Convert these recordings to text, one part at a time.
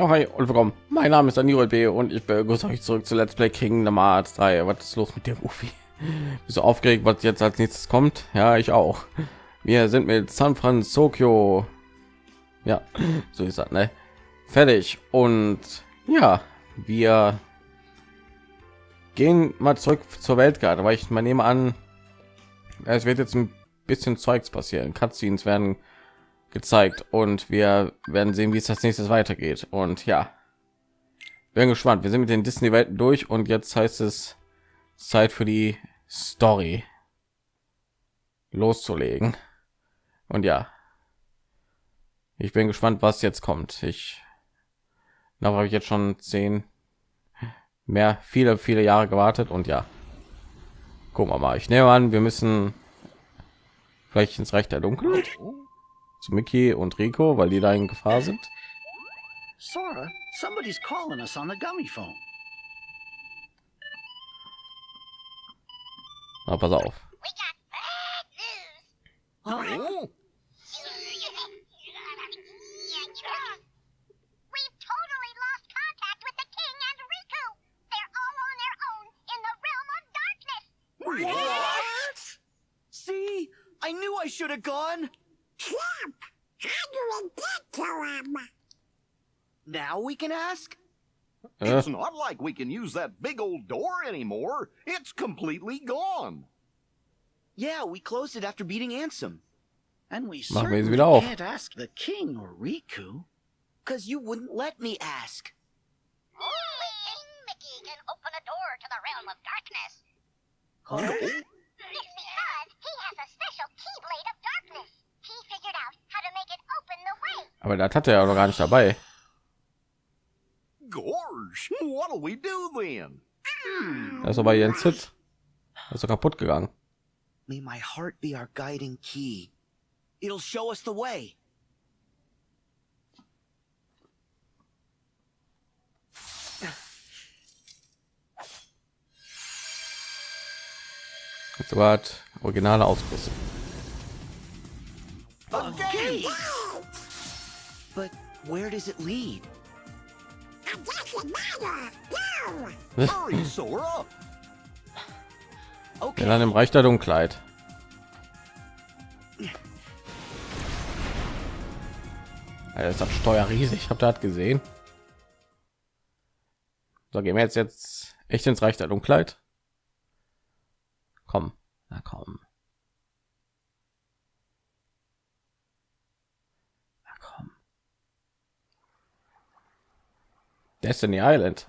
Ja, hi und willkommen. Mein Name ist Daniel B. und ich begrüße euch zurück zu Let's Play Kingdom Hearts 3. Was ist los mit Rufi? Bist du aufgeregt, was jetzt als nächstes kommt? Ja, ich auch. Wir sind mit San Francisco. Ja, so ist das, ne? Fertig. Und ja, wir gehen mal zurück zur Weltkarte, weil ich mal nehme an, es wird jetzt ein bisschen Zeugs passieren. Cutscenes werden gezeigt und wir werden sehen, wie es das nächstes weitergeht. Und ja, bin gespannt. Wir sind mit den Disney-Welten durch und jetzt heißt es Zeit für die Story loszulegen. Und ja, ich bin gespannt, was jetzt kommt. Ich habe ich jetzt schon zehn mehr viele viele Jahre gewartet und ja, gucken wir mal. Ich nehme an, wir müssen vielleicht ins Reich der Dunkelheit zu Mickey und Rico, weil die da in Gefahr sind. Sora, somebody's calling us on the gummy phone. Na, pass auf. Darkness. What? See? I knew I should have gone. Trump, how do we get to him? Now we can ask? Äh, It's not like we can use that big old door anymore. It's completely gone. Yeah, we closed it after beating Ansem. And we Machen wir sie certainly wieder can't ask the king or Riku. Cause you wouldn't let me ask. Only King Mickey can open a door to the realm of darkness. Huh? It's because he has a special keyblade of aber das hat er ja noch gar nicht dabei. Gorge, what'll we do then? Das ist aber Jens Hit. Das ist doch kaputt gegangen. May my heart be our guiding key. It'll show us the way. Jetzt hat originale Ausrüstung. A gate! But where does it lead? It doesn't matter. Go. Hurry, Sora. Okay. Landen im Reich der Dunkelheit. Alter, ist das Steuer riesig. Habt ihr das gesehen? So, gehen wir jetzt jetzt echt ins Reich der Dunkelheit. Komm, na komm. Destiny Island.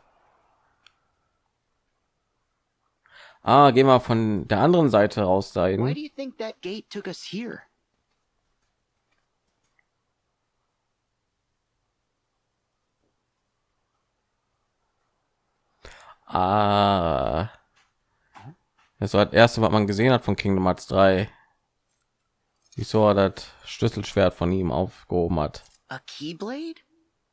Ah, gehen wir von der anderen Seite raus da Why do you think that gate took us here? Ah. Das war das erste, was man gesehen hat von Kingdom Hearts 3. Wieso er das Schlüsselschwert von ihm aufgehoben hat. A keyblade? I'm not so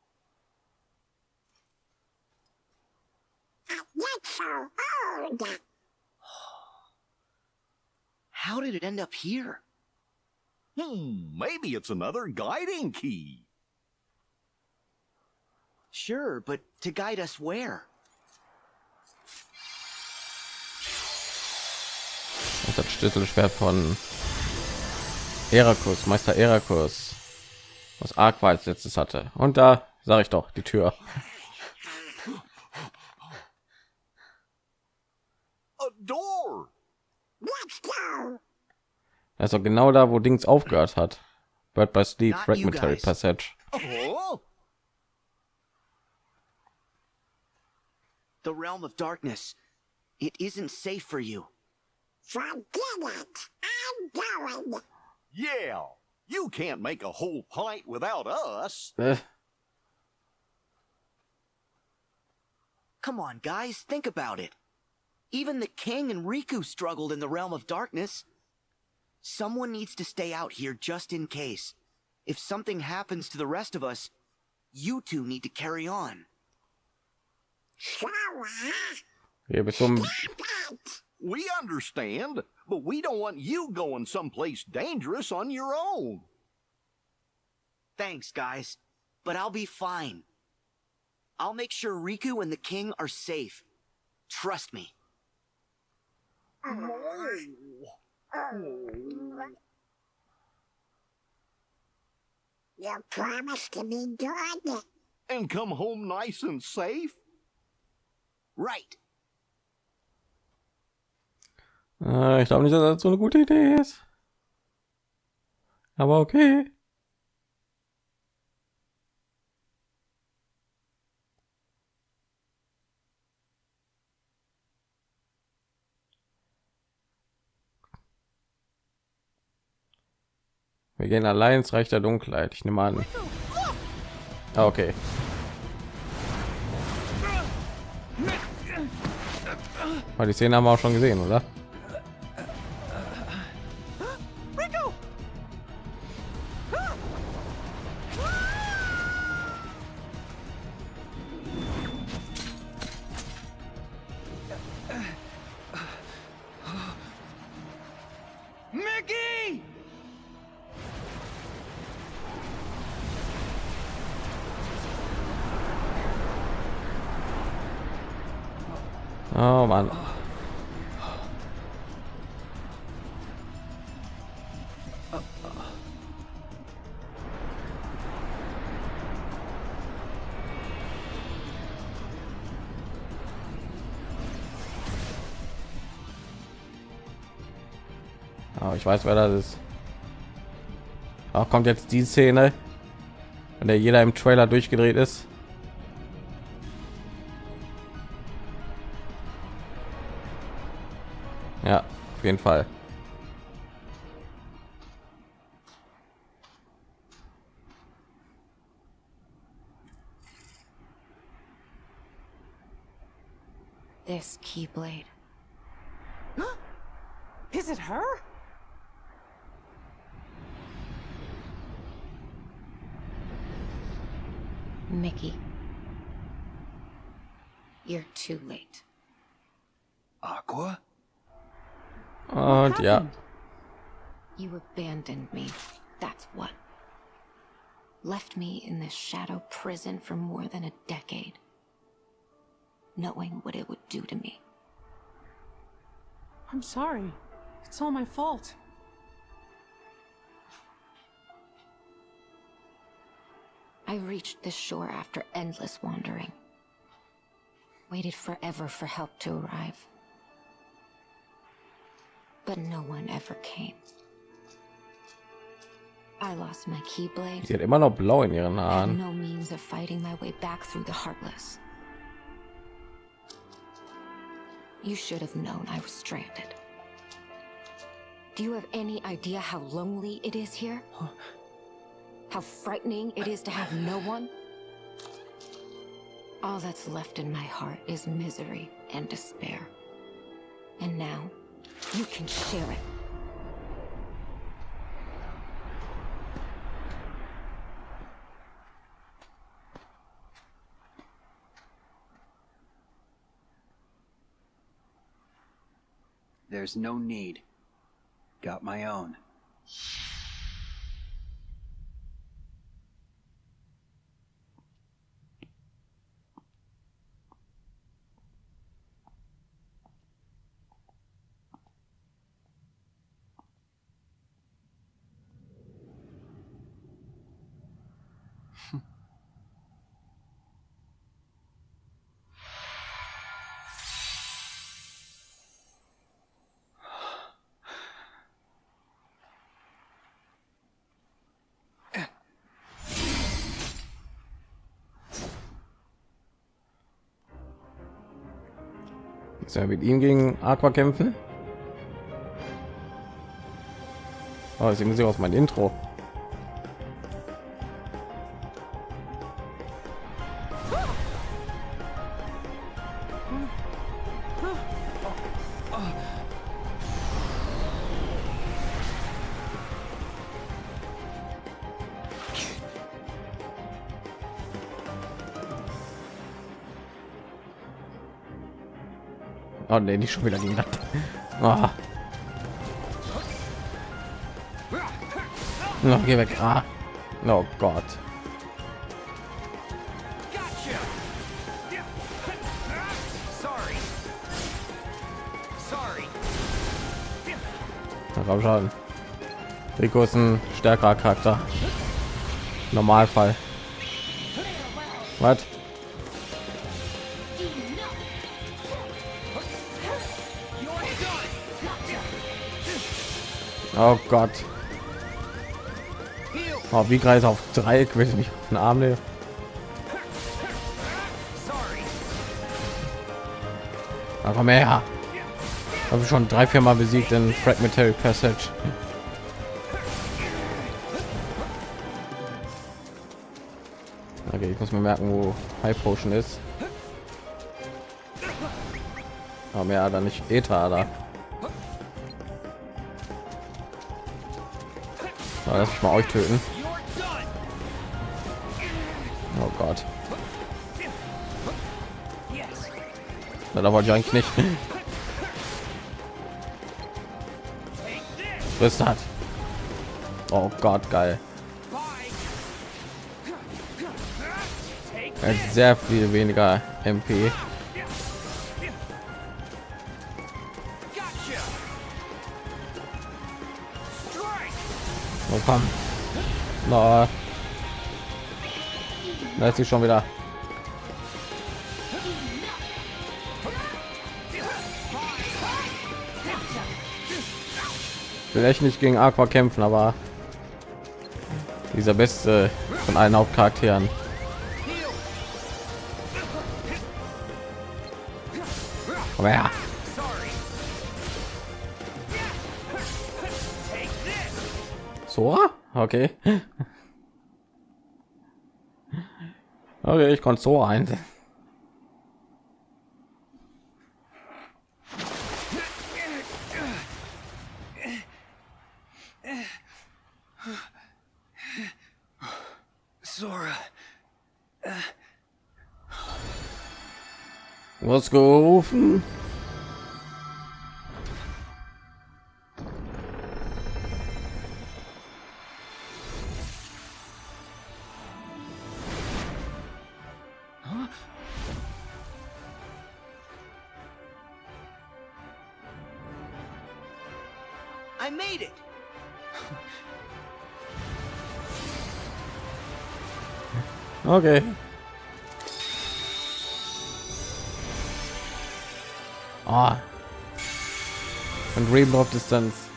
old. How did it end up here? Hmm, maybe it's another guiding key. Sure, but to guide us where? Das ist das Schlüsselschwert von Herakus, Meister Herakus, was als letztes hatte. Und da sage ich doch die Tür. Das ist doch genau da, wo Dings aufgehört hat. Bird by Sleep Not Fragmentary. Passage. Oh, The realm of darkness. It isn't safe for you. Forget it. I'm going. yeah. You can't make a whole pint without us. Äh, Come on, guys, think about it. Even the king and Riku struggled in the realm of darkness. Someone needs to stay out here just in case. If something happens to the rest of us, you two need to carry on. Sora, hier bist du im- that. We understand, but we don't want you going someplace dangerous on your own. Thanks, guys. But I'll be fine. I'll make sure Riku and the king are safe. Trust me. Oh, you promised to be good. And come home nice and safe? Right. Äh, ich glaube nicht, dass das so eine gute Idee ist. Aber okay. Wir gehen allein ins Reich der Dunkelheit. Ich nehme an. Ah, okay. Weil die Szene haben wir auch schon gesehen, oder? Oh, ich weiß, wer das ist. Auch kommt jetzt die Szene, in der jeder im Trailer durchgedreht ist. Ja, auf jeden Fall. This Keyblade. Uh, Und yeah. You abandoned me. That's what. Left me in this shadow prison for more than a decade. Knowing what it would do to me. I'm sorry. It's all my fault. I reached this shore after endless wandering. Waited forever for help to arrive. But no one ever came. I lost my Keyblade. sie hat immer noch blau in ihren had Haaren. no means of fighting my way back through the Heartless. You should have known I was stranded. Do you have any idea how lonely it is here? How frightening it is to have no one? All that's left in my heart is misery and despair. And now, you can share it. There's no need. Got my own. Ist er mit ihm gegen Aqua kämpfen? Oh, die Musik aus meinem Intro. Oh ne, nicht schon wieder gegen oh. Ah. Noch geh weg. Ah. Oh Gott. Na komm schon. Rico ist ein stärkerer Charakter. Normalfall. Was? Oh Gott. Oh, wie greif auf Dreieck will ich mich auf den Arm nehmen. Aber komm her. Habe schon drei, vier Mal besiegt in Fragmentary Passage. Okay, ich muss mir merken, wo High Potion ist. Aber mehr da nicht Ether da. So, lass mich mal euch töten. Oh Gott. Na, da wollte ich eigentlich nicht. Was ist das? Oh Gott, geil. Hat sehr viel weniger MP. Komm. Na. Da ist sie schon wieder. Vielleicht nicht gegen Aqua kämpfen, aber dieser beste von allen Hauptcharakteren. Komm her. Sora? Okay. Okay, ich konnte so ein. Sora. Was gerufen? I made it. Okay. Ah. Und Rainbow of Distance.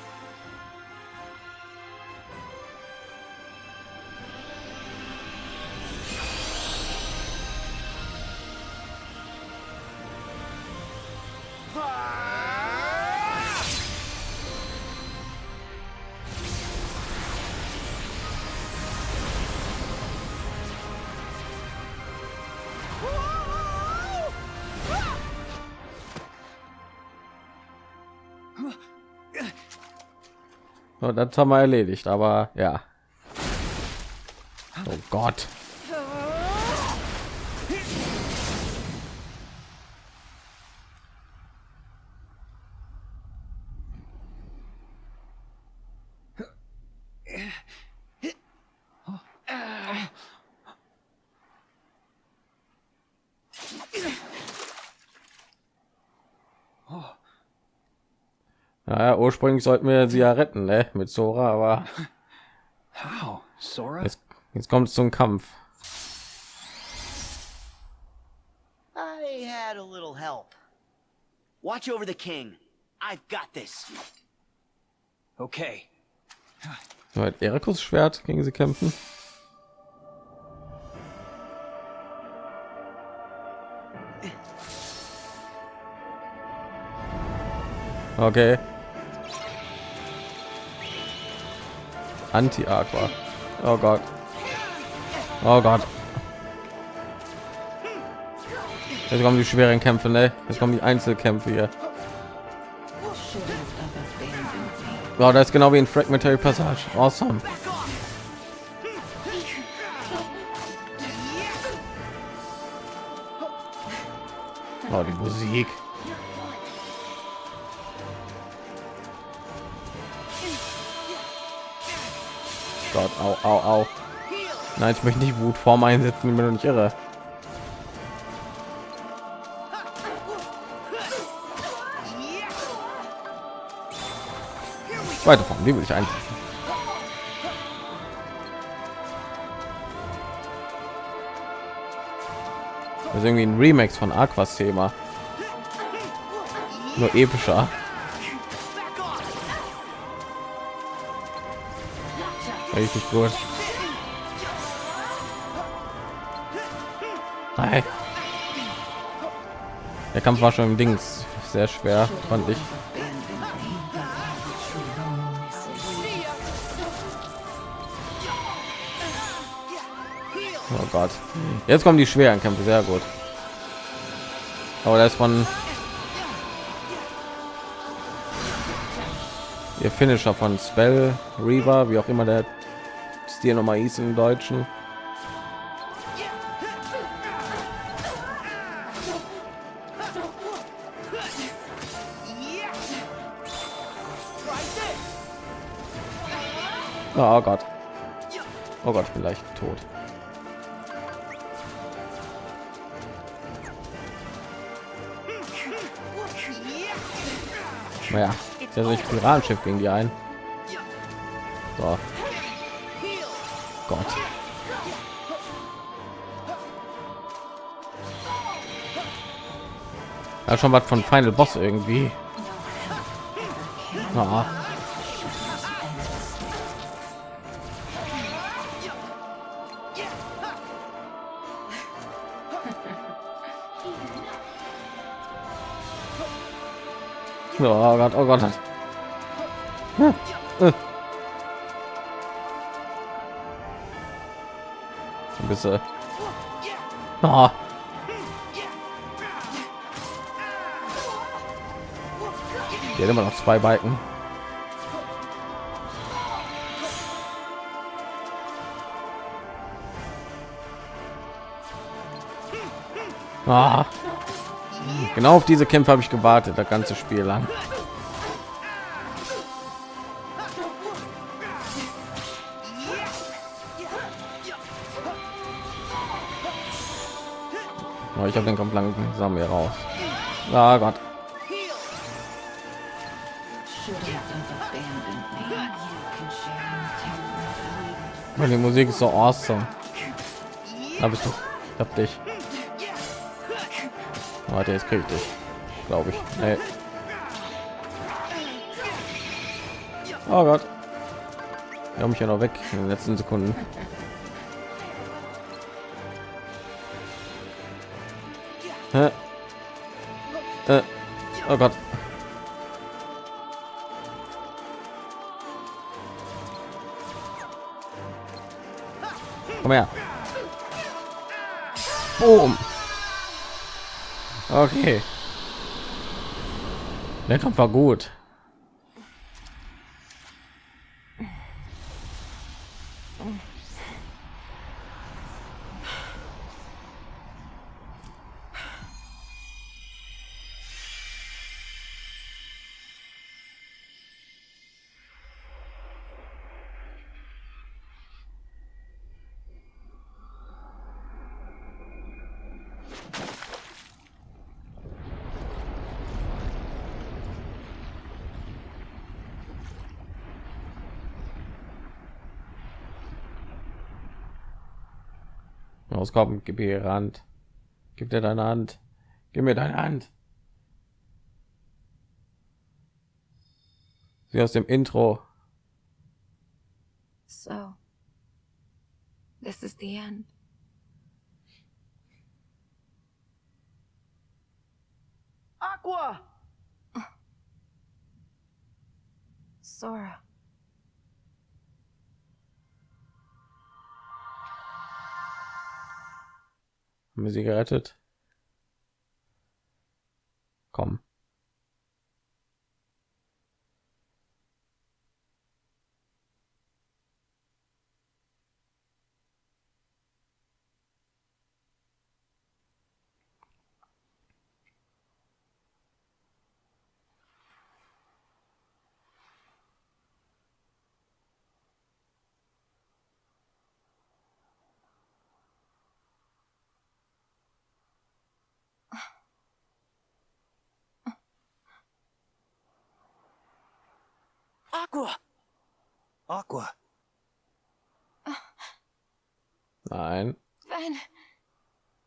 Das haben wir erledigt, aber ja. Oh Gott. Naja, ursprünglich sollten wir sie ja retten, ne? Mit Sora, aber How? Sora? jetzt, jetzt kommt es zum Kampf. I had a little help. Watch over the king. I've got this. Okay. So, hat Erikus Schwert gegen sie kämpfen. Okay. Anti-Aqua. Oh Gott. Oh Gott. Jetzt kommen die schweren Kämpfe, ne? Jetzt kommen die Einzelkämpfe hier. Oh, das ist genau wie in Fragmentary Passage. Awesome. Oh, die Musik. Gott, au, au, au. Nein, ich möchte nicht Wutform einsetzen, wenn du nicht irre. Zweite Form, die will ich einsetzen. Das ist irgendwie ein Remix von Aquas Thema. Nur epischer. Richtig gut. Nein. Der Kampf war schon im Dings sehr schwer, fand ich. Oh Gott. Jetzt kommen die schweren Kämpfe, sehr gut. Aber das von ihr Finisher von Spell Reaver, wie auch immer der Stil nochmal hieß im Deutschen. Oh Gott. Oh Gott, ich bin leicht tot. Naja, jetzt ja ich Piratenschiff gegen die ein. So. Gott. Ja, schon was von Final Boss irgendwie. Ah. Oh Gott, oh Gott. Hm. Bisschen. Oh. Hier immer noch zwei Balken. Ah. Genau auf diese Kämpfe habe ich gewartet, das ganze Spiel lang. Oh, ich habe den langsam hier raus. Ah Gott. Die Musik ist so awesome. Da bist du. Ich hab dich. Warte, jetzt krieg ich dich. Glaube ich. Nee. Oh Gott. Wir haben mich ja noch weg in den letzten Sekunden. Oh Gott. Komm her. Boom. Okay. Der Kampf war gut. Auskommen, gib mir ihre Hand. Gib dir deine Hand. Gib mir deine Hand. Sie aus dem Intro. So, this is the end. Aqua! Sora. Haben wir sie gerettet? Aqua! Aqua. Nein. Ven.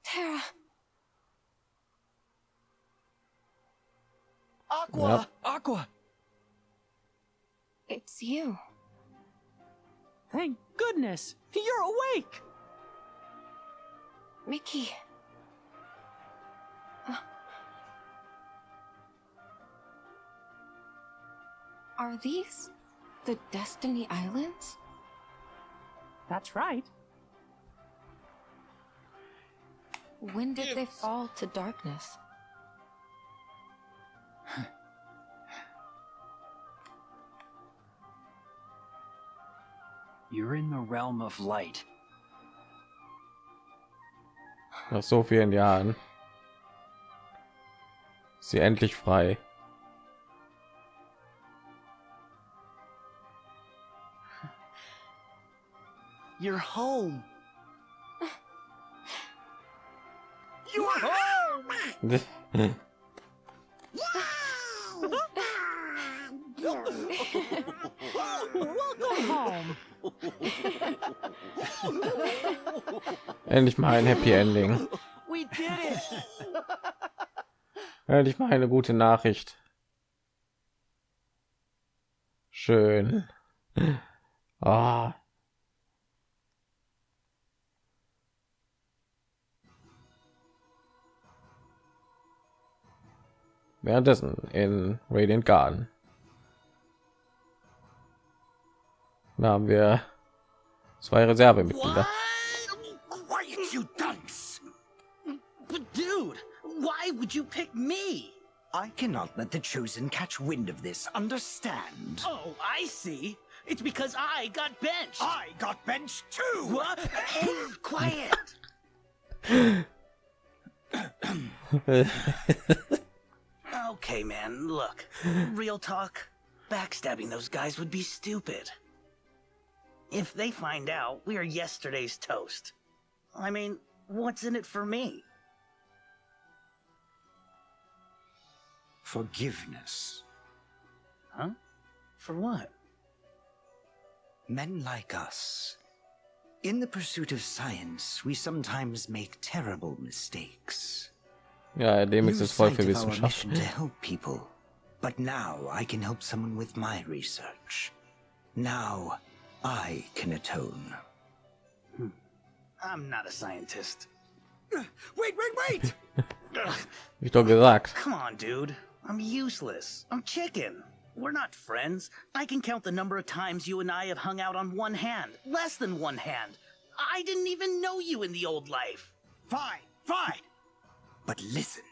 Terra. Aqua! Yep. Aqua! It's you. Thank goodness. You're awake. Mickey. Uh. Are these the Destiny Islands? That's right. When did they fall to darkness? You're in the realm of light. Nach so vielen Jahren. Sie endlich frei. You're home. You're home! Welcome home. Endlich mal ein Happy Ending. We did it. Endlich mal eine gute Nachricht. Schön. Ah. Währenddessen in Radiant Garden. Da haben wir zwei Reservemitglieder. Quiet, you dunce! But dude, why would you pick me? I cannot let the Chosen catch wind of this, understand? Oh, I see. It's because I got benched. I got benched too! What? Hey, quiet. okay, man, look. Real talk. Backstabbing those guys would be stupid. If they find out we are yesterday's toast, I mean, what's in it for me? Forgiveness. Huh? For what? Men like us. In the pursuit of science, we sometimes make terrible mistakes. Ja, Demix Lose ist voll für our Wissenschaft. mission to help people. But now I can help someone with my research. Now I can atone. Hmm. I'm not a scientist. Wait, wait, wait! Wie ich doch gesagt. Come on, dude. I'm useless. I'm chicken. We're not friends. I can count the number of times you and I have hung out on one hand. Less than one hand. I didn't even know you in the old life. fine, fine. But listen.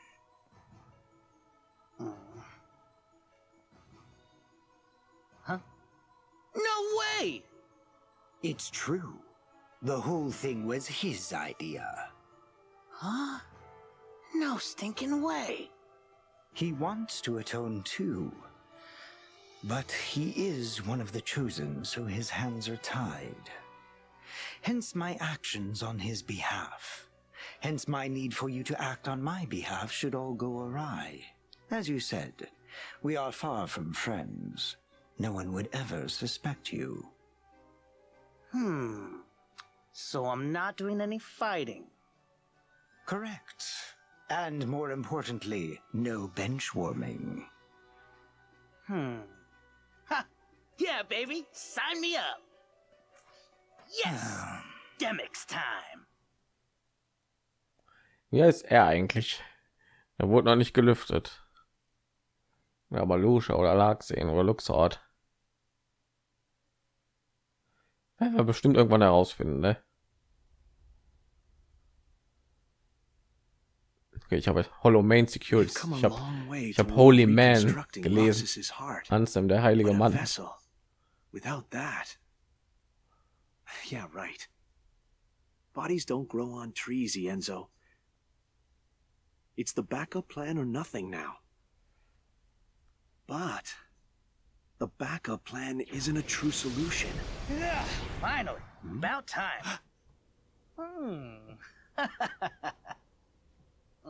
Huh? No way! It's true. The whole thing was his idea. Huh? No stinking way. He wants to atone too. But he is one of the chosen, so his hands are tied. Hence my actions on his behalf. Hence my need for you to act on my behalf should all go awry. As you said, we are far from friends. No one would ever suspect you. Hmm. So I'm not doing any fighting. Correct. And more importantly, no bench warming. Hmm. Ha! Yeah, baby! Sign me up! Yes! Demix time! Wie heißt er eigentlich? Er wurde noch nicht gelüftet. Ja, aber Lucia oder Larkseen oder Luxort. Werden wir bestimmt irgendwann herausfinden, ne? Okay, ich habe Hollow Main a Ich habe ich toward Holy Man gelesen. Ansem, der heilige Mann. Without that. Yeah, right. Bodies don't grow on trees, Enzo. It's the backup plan or nothing now. But the backup plan isn't a true solution. Yeah, finally. About time. Hmm.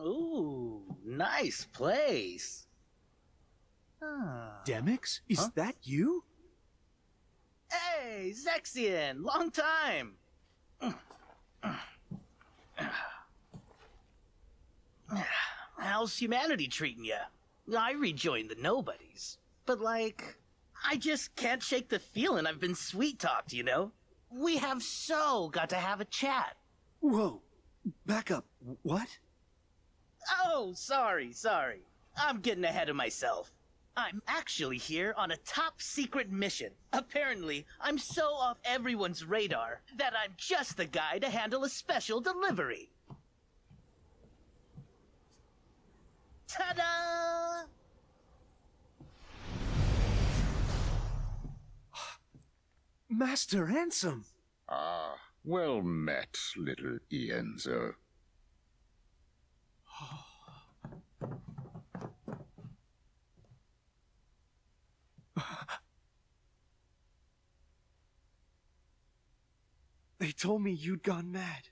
Ooh, nice place. Ah. Demix, is Huh? that you? Hey, Zexian, long time. How's humanity treating you? I rejoined the nobodies, but like, I just can't shake the feeling I've been sweet talked, you know? We have so got to have a chat. Whoa. Back up. What? Oh, sorry, sorry. I'm getting ahead of myself. I'm actually here on a top secret mission. Apparently, I'm so off everyone's radar that I'm just the guy to handle a special delivery. Ta-da! Master Ansem! Ah, well met, little Ienzo. They told me you'd gone mad.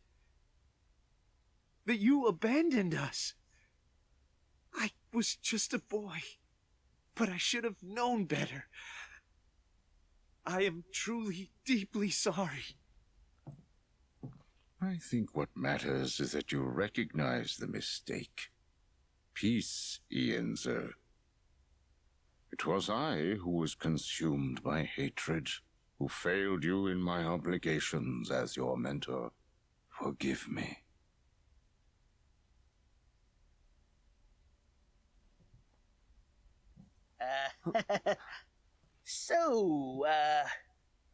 That you abandoned us. Was just a boy. But I should have known better. I am truly, deeply sorry. I think what matters is that you recognize the mistake. Peace, Ienzo. It was I who was consumed by hatred, who failed you in my obligations as your mentor. Forgive me. Uh, so, uh,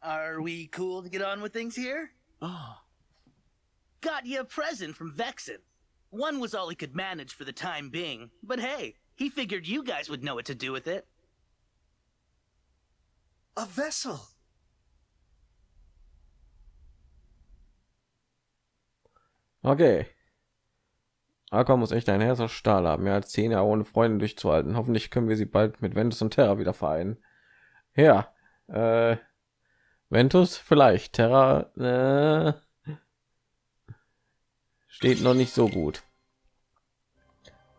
are we cool to get on with things here? Oh. Got you a present from Vexen. One was all he could manage for the time being, but hey, he figured you guys would know what to do with it. A vessel! Okay. Aqua muss echt ein Herz aus Stahl haben, mehr als zehn Jahre ohne Freunde durchzuhalten. Hoffentlich können wir sie bald mit Ventus und Terra wieder vereinen. Ja, äh, Ventus vielleicht, Terra äh, steht noch nicht so gut.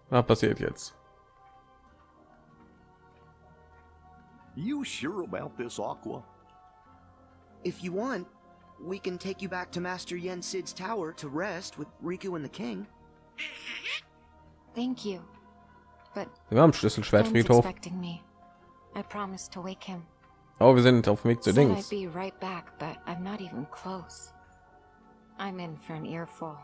Was passiert jetzt? You sure about this, Aqua? If you want, we can take you back to Master Yen Sid's tower to rest with Riku and the king. Thank you. But Wir haben Schlüsselschwertfriedhof. I promised to wake him. Oh, wir sind auf dem Weg zu Said I'd Dings. be right back, but I'm not even close. I'm in for an earful.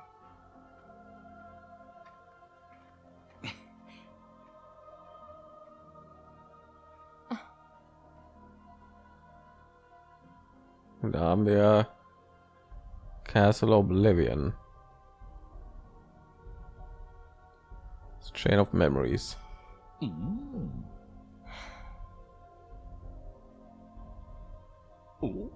Und da haben wir Castle Oblivion. Das Chain of Memories. Oh.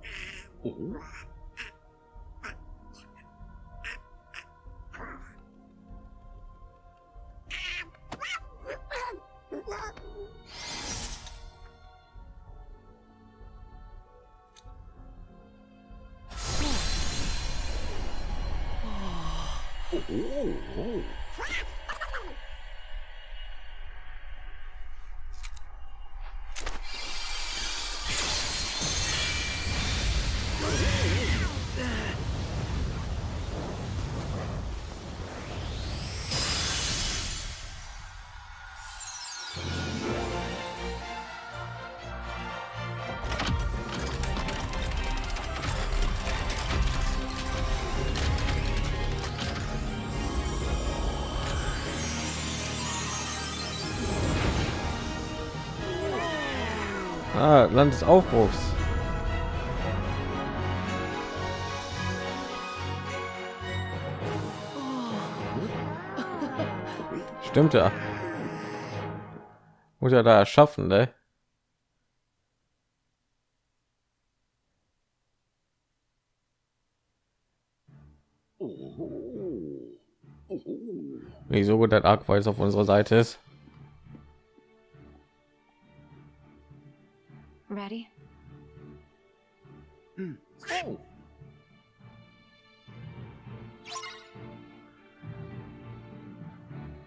Ah, Land des Aufbruchs. Stimmt ja. Muss ja da erschaffen, ne? Nicht so gut, dass jetzt auf unserer Seite ist. Ready? Oh.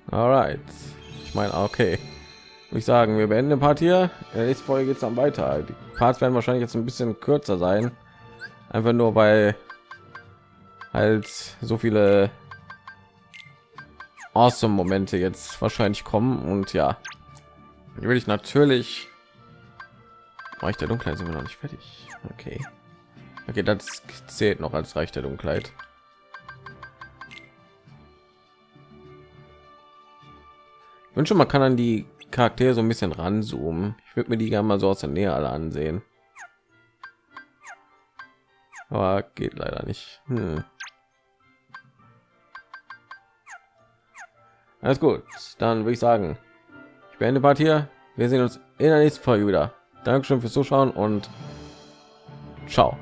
Alright. Ich meine, okay. Ich sagen, wir beenden den Part hier. In der nächsten Folge geht es dann weiter. Die Parts werden wahrscheinlich jetzt ein bisschen kürzer sein. Einfach nur weil halt so viele awesome Momente jetzt wahrscheinlich kommen und ja, will ich natürlich. Reich der Dunkelheit sind wir noch nicht fertig. Okay. Okay, das zählt noch als Reich der Dunkelheit. Ich wünsche, man kann an die Charaktere so ein bisschen ranzoomen. Ich würde mir die gerne mal so aus der Nähe alle ansehen. Aber geht leider nicht. Hm. Alles gut, dann würde ich sagen, ich beende Part hier. Wir sehen uns in der nächsten Folge wieder. Dankeschön fürs Zuschauen und ciao.